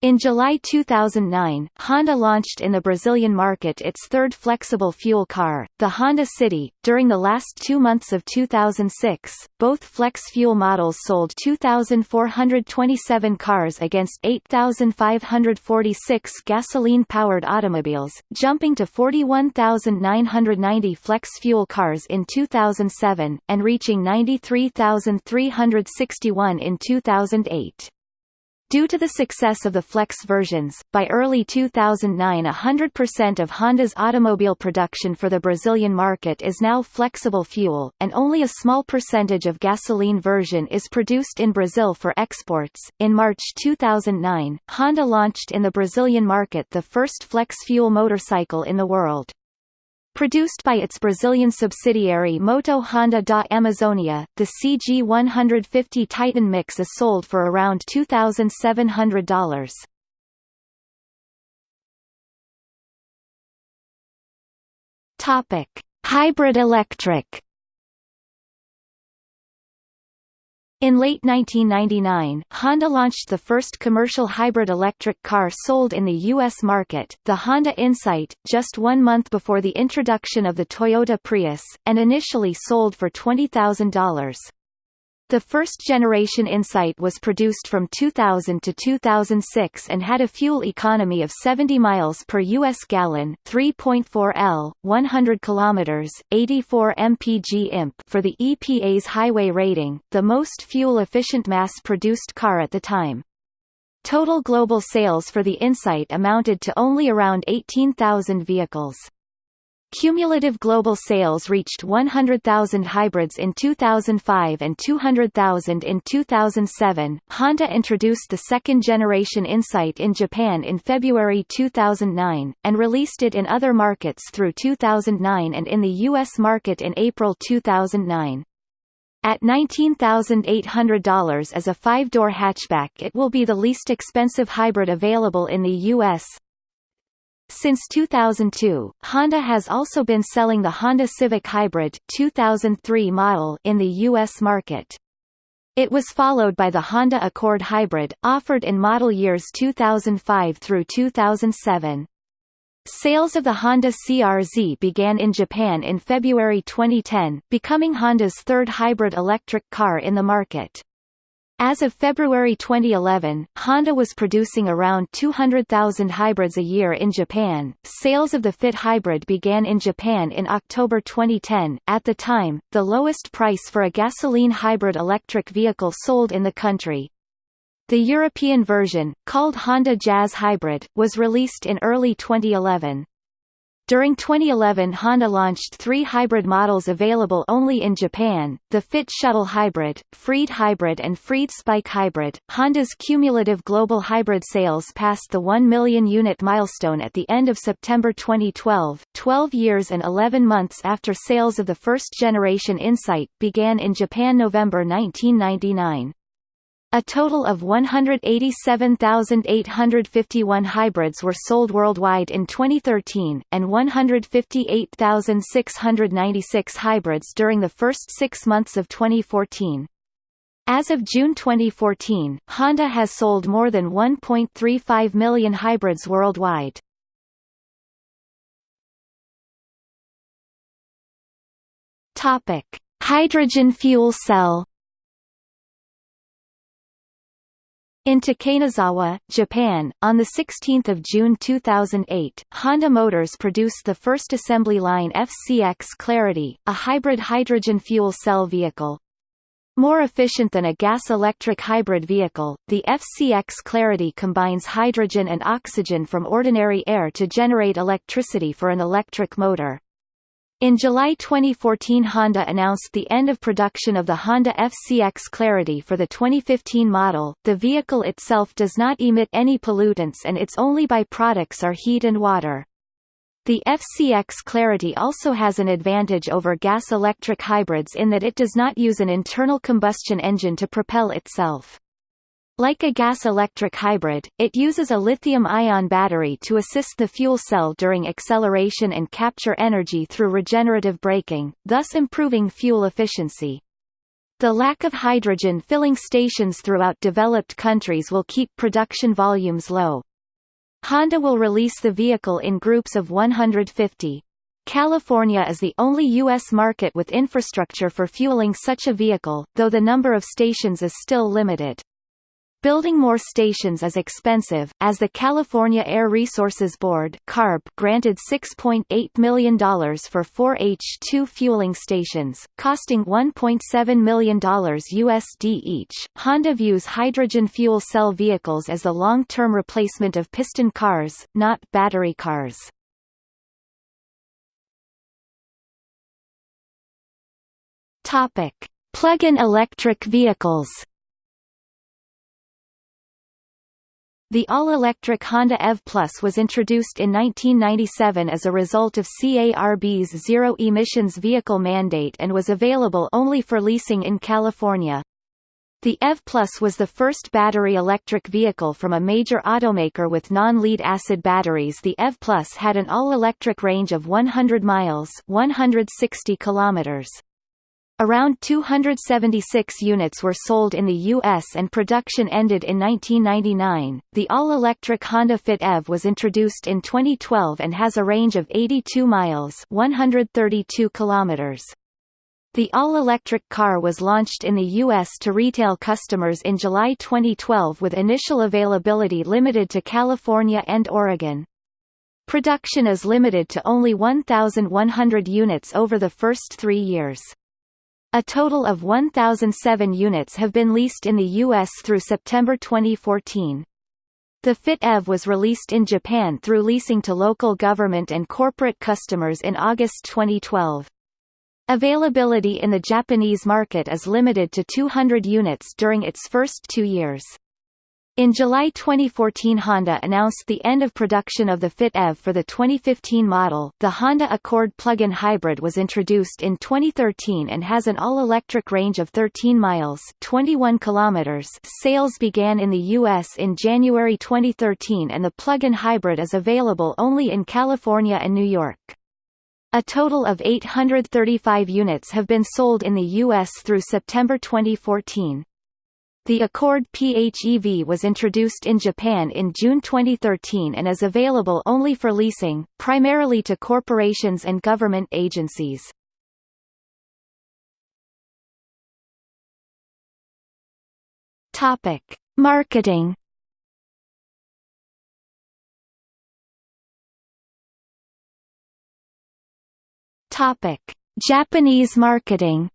In July 2009, Honda launched in the Brazilian market its third flexible fuel car, the Honda City. During the last two months of 2006, both flex fuel models sold 2,427 cars against 8,546 gasoline-powered automobiles, jumping to 41,990 flex fuel cars in 2007, and reaching 93,361 in 2008. Due to the success of the Flex versions, by early 2009 100% of Honda's automobile production for the Brazilian market is now flexible fuel, and only a small percentage of gasoline version is produced in Brazil for exports. In March 2009, Honda launched in the Brazilian market the first flex fuel motorcycle in the world. Produced by its Brazilian subsidiary Moto Honda da Amazônia, the CG150 Titan Mix is sold for around $2,700. Topic: Hybrid electric In late 1999, Honda launched the first commercial hybrid electric car sold in the U.S. market, the Honda Insight, just one month before the introduction of the Toyota Prius, and initially sold for $20,000. The first-generation Insight was produced from 2000 to 2006 and had a fuel economy of 70 miles per U.S. gallon 3.4 L, 100 kilometers, 84 mpg imp for the EPA's highway rating, the most fuel-efficient mass-produced car at the time. Total global sales for the Insight amounted to only around 18,000 vehicles. Cumulative global sales reached 100,000 hybrids in 2005 and 200,000 in 2007. Honda introduced the second generation Insight in Japan in February 2009, and released it in other markets through 2009 and in the U.S. market in April 2009. At $19,800 as a five-door hatchback it will be the least expensive hybrid available in the U.S., since 2002, Honda has also been selling the Honda Civic Hybrid 2003 model in the U.S. market. It was followed by the Honda Accord Hybrid, offered in model years 2005 through 2007. Sales of the Honda CRZ began in Japan in February 2010, becoming Honda's third hybrid electric car in the market. As of February 2011, Honda was producing around 200,000 hybrids a year in Japan. Sales of the Fit hybrid began in Japan in October 2010, at the time, the lowest price for a gasoline hybrid electric vehicle sold in the country. The European version, called Honda Jazz Hybrid, was released in early 2011. During 2011 Honda launched three hybrid models available only in Japan, the Fit Shuttle Hybrid, Freed Hybrid and Freed Spike Hybrid. Honda's cumulative global hybrid sales passed the 1 million unit milestone at the end of September 2012, 12 years and 11 months after sales of the first generation Insight began in Japan November 1999. A total of 187,851 hybrids were sold worldwide in 2013, and 158,696 hybrids during the first six months of 2014. As of June 2014, Honda has sold more than 1.35 million hybrids worldwide. Hydrogen fuel cell In Takanezawa, Japan, on 16 June 2008, Honda Motors produced the first assembly line FCX Clarity, a hybrid hydrogen fuel cell vehicle. More efficient than a gas-electric hybrid vehicle, the FCX Clarity combines hydrogen and oxygen from ordinary air to generate electricity for an electric motor. In July 2014 Honda announced the end of production of the Honda FCX Clarity for the 2015 model. The vehicle itself does not emit any pollutants and its only byproducts are heat and water. The FCX Clarity also has an advantage over gas-electric hybrids in that it does not use an internal combustion engine to propel itself. Like a gas-electric hybrid, it uses a lithium-ion battery to assist the fuel cell during acceleration and capture energy through regenerative braking, thus improving fuel efficiency. The lack of hydrogen filling stations throughout developed countries will keep production volumes low. Honda will release the vehicle in groups of 150. California is the only U.S. market with infrastructure for fueling such a vehicle, though the number of stations is still limited. Building more stations is expensive, as the California Air Resources Board CARB granted $6.8 million for four H2 fueling stations, costing $1.7 million USD each. Honda views hydrogen fuel cell vehicles as the long-term replacement of piston cars, not battery cars. Plug-in electric vehicles. The all-electric Honda EV Plus was introduced in 1997 as a result of CARB's zero-emissions vehicle mandate and was available only for leasing in California. The EV Plus was the first battery electric vehicle from a major automaker with non-lead acid batteries. The EV Plus had an all-electric range of 100 miles, 160 kilometers. Around 276 units were sold in the U.S. and production ended in 1999. The all-electric Honda Fit EV was introduced in 2012 and has a range of 82 miles (132 kilometers). The all-electric car was launched in the U.S. to retail customers in July 2012 with initial availability limited to California and Oregon. Production is limited to only 1,100 units over the first three years. A total of 1,007 units have been leased in the U.S. through September 2014. The Fit EV was released in Japan through leasing to local government and corporate customers in August 2012. Availability in the Japanese market is limited to 200 units during its first two years. In July 2014 Honda announced the end of production of the Fit EV for the 2015 model. The Honda Accord plug-in hybrid was introduced in 2013 and has an all-electric range of 13 miles 21 kilometers. Sales began in the US in January 2013 and the plug-in hybrid is available only in California and New York. A total of 835 units have been sold in the US through September 2014. The Accord PHEV was introduced in Japan in June 2013 and is available only for leasing, primarily to corporations and government agencies. Topic: Marketing. Topic: Japanese marketing.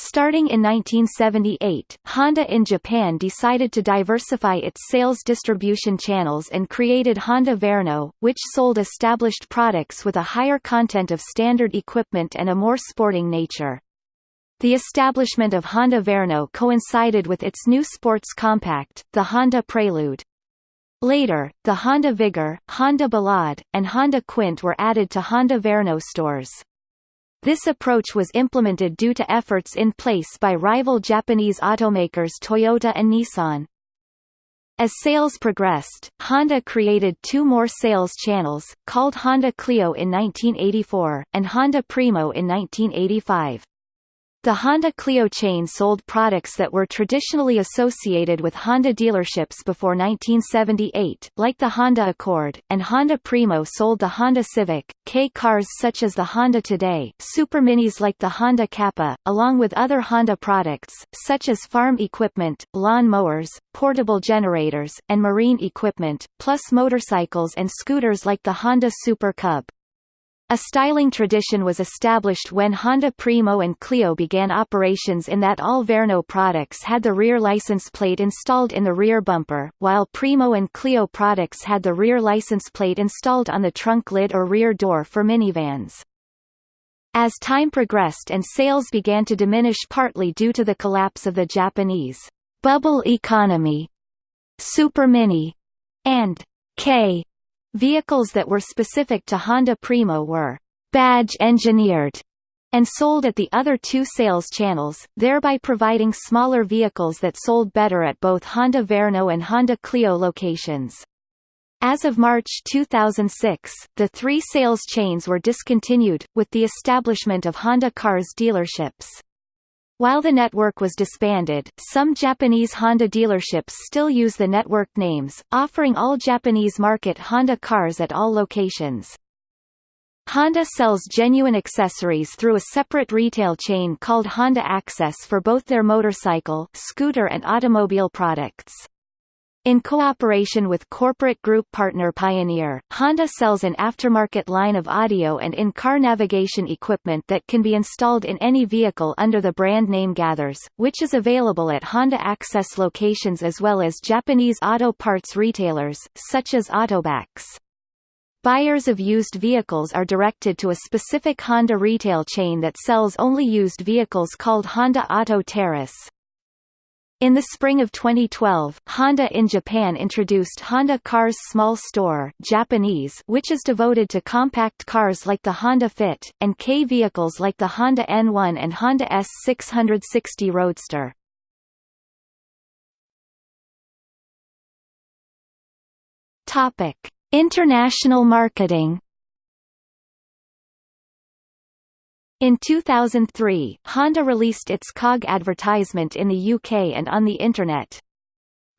Starting in 1978, Honda in Japan decided to diversify its sales distribution channels and created Honda Verno, which sold established products with a higher content of standard equipment and a more sporting nature. The establishment of Honda Verno coincided with its new sports compact, the Honda Prelude. Later, the Honda Vigor, Honda Ballade, and Honda Quint were added to Honda Verno stores. This approach was implemented due to efforts in place by rival Japanese automakers Toyota and Nissan. As sales progressed, Honda created two more sales channels, called Honda Clio in 1984, and Honda Primo in 1985. The Honda Clio chain sold products that were traditionally associated with Honda dealerships before 1978, like the Honda Accord, and Honda Primo sold the Honda Civic, K cars such as the Honda Today, Super Minis like the Honda Kappa, along with other Honda products, such as farm equipment, lawn mowers, portable generators, and marine equipment, plus motorcycles and scooters like the Honda Super Cub. A styling tradition was established when Honda Primo and Clio began operations in that all Verno products had the rear license plate installed in the rear bumper, while Primo and Clio products had the rear license plate installed on the trunk lid or rear door for minivans. As time progressed and sales began to diminish partly due to the collapse of the Japanese bubble economy, Super Mini, and K Vehicles that were specific to Honda Primo were badge engineered and sold at the other two sales channels, thereby providing smaller vehicles that sold better at both Honda Verno and Honda Clio locations. As of March 2006, the three sales chains were discontinued, with the establishment of Honda Cars dealerships. While the network was disbanded, some Japanese Honda dealerships still use the network names, offering all Japanese market Honda cars at all locations. Honda sells genuine accessories through a separate retail chain called Honda Access for both their motorcycle, scooter and automobile products. In cooperation with corporate group partner Pioneer, Honda sells an aftermarket line of audio and in-car navigation equipment that can be installed in any vehicle under the brand name Gathers, which is available at Honda Access locations as well as Japanese auto parts retailers, such as Autobacs. Buyers of used vehicles are directed to a specific Honda retail chain that sells only used vehicles called Honda Auto Terrace. In the spring of 2012, Honda in Japan introduced Honda Cars Small Store Japanese which is devoted to compact cars like the Honda Fit, and K vehicles like the Honda N1 and Honda S660 Roadster. International marketing In 2003, Honda released its COG advertisement in the UK and on the Internet.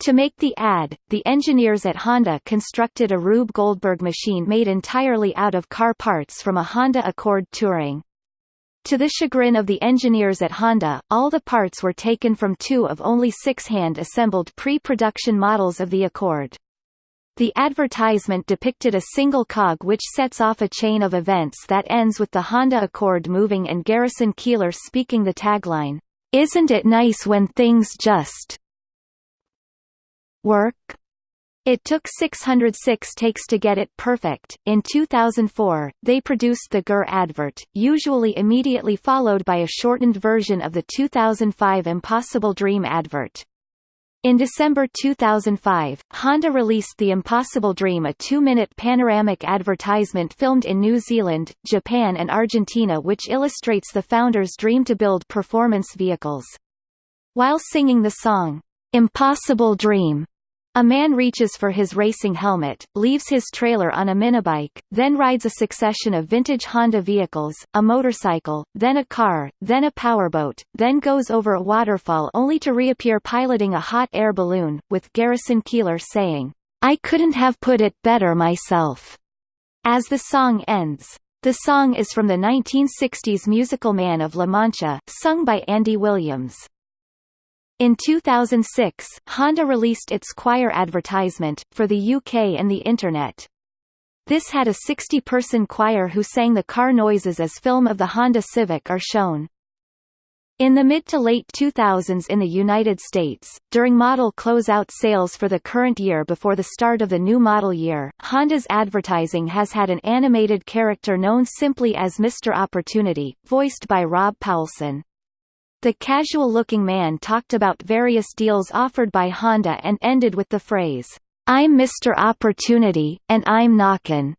To make the ad, the engineers at Honda constructed a Rube Goldberg machine made entirely out of car parts from a Honda Accord Touring. To the chagrin of the engineers at Honda, all the parts were taken from two of only six hand-assembled pre-production models of the Accord. The advertisement depicted a single cog which sets off a chain of events that ends with the Honda Accord moving and Garrison Keillor speaking the tagline, "'Isn't it nice when things just work?' It took 606 takes to get it perfect. In 2004, they produced the Grrr advert, usually immediately followed by a shortened version of the 2005 Impossible Dream advert. In December 2005, Honda released the Impossible Dream a two-minute panoramic advertisement filmed in New Zealand, Japan and Argentina which illustrates the founder's dream to build performance vehicles. While singing the song, "'Impossible Dream' A man reaches for his racing helmet, leaves his trailer on a minibike, then rides a succession of vintage Honda vehicles, a motorcycle, then a car, then a powerboat, then goes over a waterfall only to reappear piloting a hot air balloon, with Garrison Keillor saying, I couldn't have put it better myself. As the song ends. The song is from the 1960s musical Man of La Mancha, sung by Andy Williams. In 2006, Honda released its choir advertisement, for the UK and the Internet. This had a 60-person choir who sang the car noises as film of the Honda Civic are shown. In the mid to late 2000s in the United States, during model closeout sales for the current year before the start of the new model year, Honda's advertising has had an animated character known simply as Mr. Opportunity, voiced by Rob Paulsen. The casual-looking man talked about various deals offered by Honda and ended with the phrase, "'I'm Mr. Opportunity, and I'm knockin'",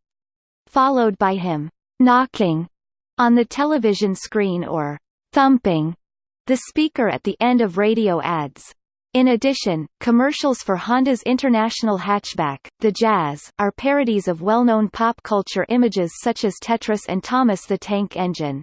followed by him, "'knocking' on the television screen or thumping the speaker at the end of radio ads. In addition, commercials for Honda's international hatchback, the Jazz, are parodies of well-known pop culture images such as Tetris and Thomas the Tank Engine.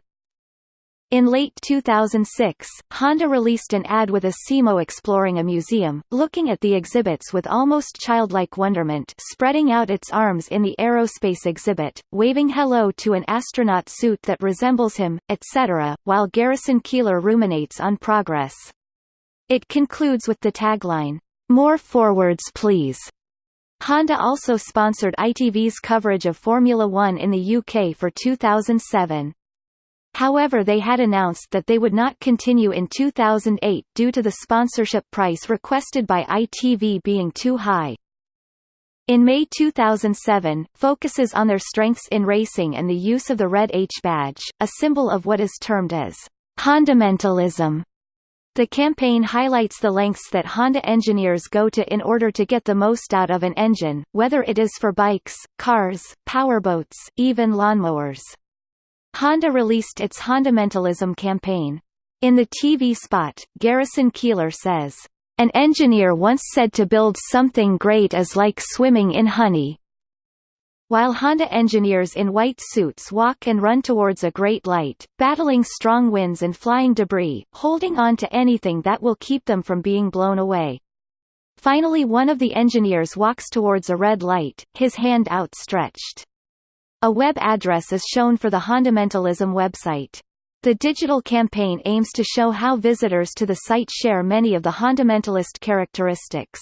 In late 2006, Honda released an ad with Asimo exploring a museum, looking at the exhibits with almost childlike wonderment spreading out its arms in the aerospace exhibit, waving hello to an astronaut suit that resembles him, etc., while Garrison Keillor ruminates on progress. It concludes with the tagline, "'More forwards please'". Honda also sponsored ITV's coverage of Formula One in the UK for 2007. However they had announced that they would not continue in 2008 due to the sponsorship price requested by ITV being too high. In May 2007, focuses on their strengths in racing and the use of the red H badge, a symbol of what is termed as Hondamentalism. The campaign highlights the lengths that Honda engineers go to in order to get the most out of an engine, whether it is for bikes, cars, powerboats, even lawnmowers. Honda released its Hondamentalism campaign. In the TV spot, Garrison Keillor says, "...an engineer once said to build something great is like swimming in honey." While Honda engineers in white suits walk and run towards a great light, battling strong winds and flying debris, holding on to anything that will keep them from being blown away. Finally one of the engineers walks towards a red light, his hand outstretched. A web address is shown for the Hondamentalism website. The digital campaign aims to show how visitors to the site share many of the Hondamentalist characteristics.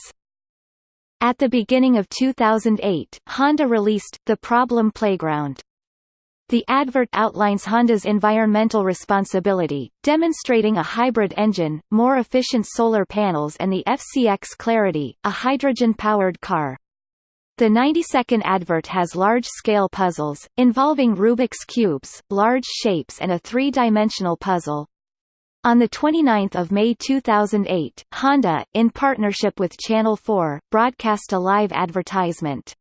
At the beginning of 2008, Honda released The Problem Playground. The advert outlines Honda's environmental responsibility, demonstrating a hybrid engine, more efficient solar panels and the FCX Clarity, a hydrogen-powered car. The 90-second advert has large-scale puzzles, involving Rubik's Cubes, large shapes and a three-dimensional puzzle. On 29 May 2008, Honda, in partnership with Channel 4, broadcast a live advertisement.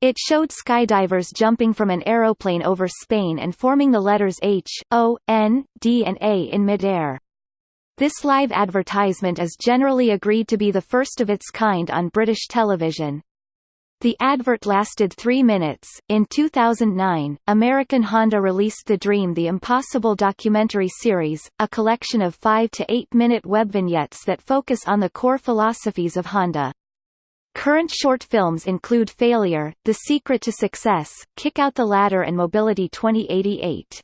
It showed skydivers jumping from an aeroplane over Spain and forming the letters H, O, N, D and A in midair. This live advertisement is generally agreed to be the first of its kind on British television. The advert lasted three minutes. In 2009, American Honda released The Dream The Impossible documentary series, a collection of five to eight minute web vignettes that focus on the core philosophies of Honda. Current short films include Failure, The Secret to Success, Kick Out the Ladder and Mobility 2088.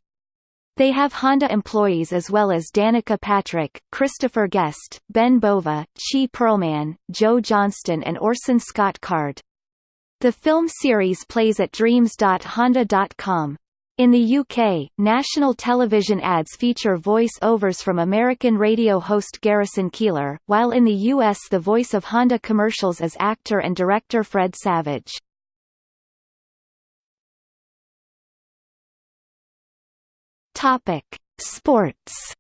They have Honda employees as well as Danica Patrick, Christopher Guest, Ben Bova, Chee Pearlman, Joe Johnston and Orson Scott Card. The film series plays at dreams.honda.com. In the UK, national television ads feature voice-overs from American radio host Garrison Keillor, while in the US the voice of Honda commercials is actor and director Fred Savage. Topic: Sports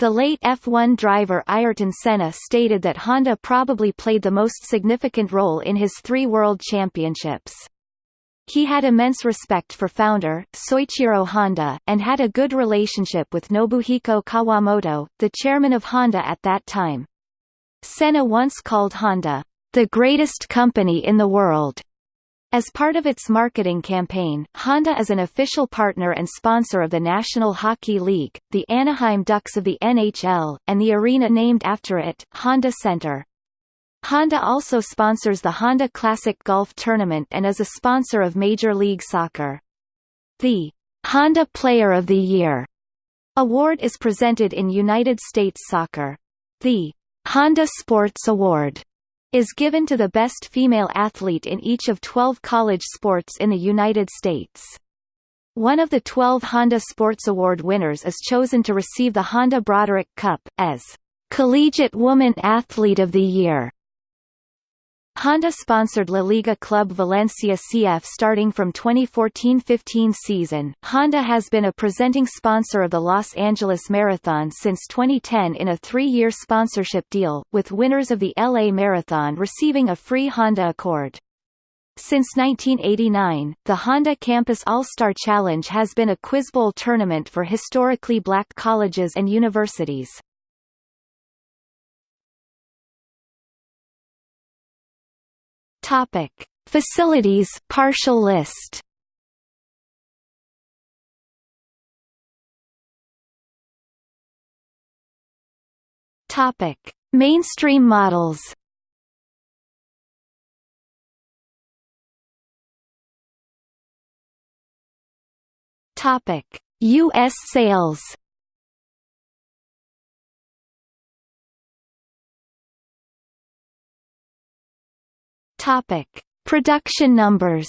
The late F1 driver Ayrton Senna stated that Honda probably played the most significant role in his three world championships. He had immense respect for founder, Soichiro Honda, and had a good relationship with Nobuhiko Kawamoto, the chairman of Honda at that time. Senna once called Honda, the greatest company in the world, as part of its marketing campaign, Honda is an official partner and sponsor of the National Hockey League, the Anaheim Ducks of the NHL, and the arena named after it, Honda Center. Honda also sponsors the Honda Classic Golf Tournament and is a sponsor of Major League Soccer. The Honda Player of the Year award is presented in United States Soccer. The Honda Sports Award is given to the best female athlete in each of 12 college sports in the United States. One of the 12 Honda Sports Award winners is chosen to receive the Honda Broderick Cup, as Collegiate Woman Athlete of the Year. Honda-sponsored La Liga club Valencia CF starting from 2014-15 season. Honda has been a presenting sponsor of the Los Angeles Marathon since 2010 in a three-year sponsorship deal, with winners of the LA Marathon receiving a free Honda Accord. Since 1989, the Honda Campus All-Star Challenge has been a quiz bowl tournament for historically black colleges and universities. Topic: Facilities partial list. Topic: Mainstream models. Topic: US sales. Topic: Production numbers.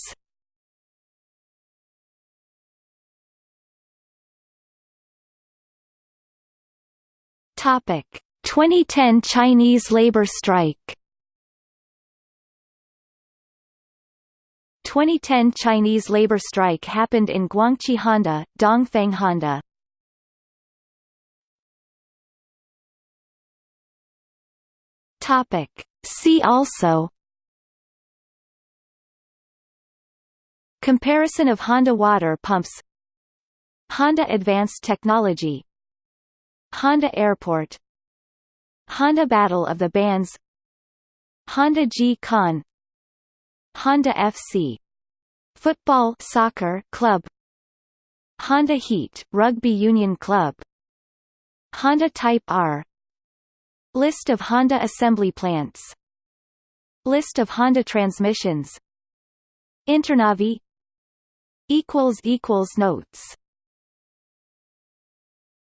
Topic: 2010 Chinese labor strike 2010 Chinese labor strike happened in Guangqi Honda, Dongfeng Honda. Topic. See also Comparison of Honda water pumps. Honda Advanced Technology. Honda Airport. Honda Battle of the Bands. Honda G-Con Honda FC Football soccer club. Honda Heat Rugby Union Club. Honda Type R. List of Honda assembly plants. List of Honda transmissions. Internavi equals equals notes